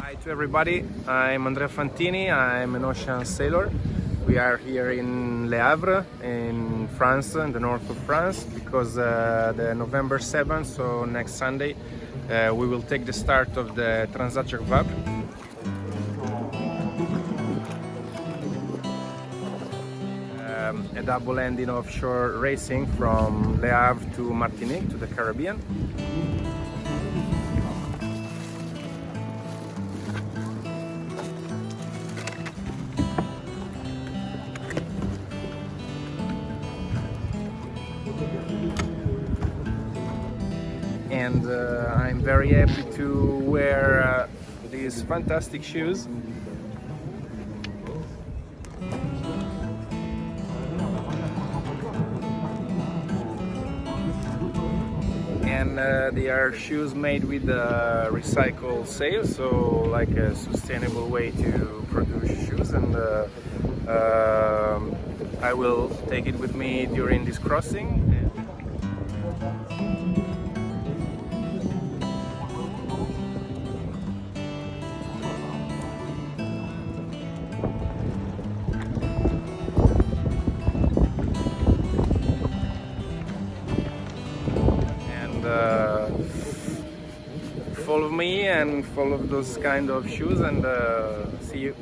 Hi to everybody, I'm Andrea Fantini, I'm an ocean sailor. We are here in Le Havre in France, in the north of France, because uh, the November 7th, so next Sunday, uh, we will take the start of the Transat Jacques Um, a double ending offshore racing from Le Havre to Martinique to the Caribbean. and uh, I'm very happy to wear uh, these fantastic shoes. And uh, they are shoes made with uh, recycled sail, so like a sustainable way to produce shoes. And uh, um, I will take it with me during this crossing. And uh, follow me and follow those kind of shoes and uh, see you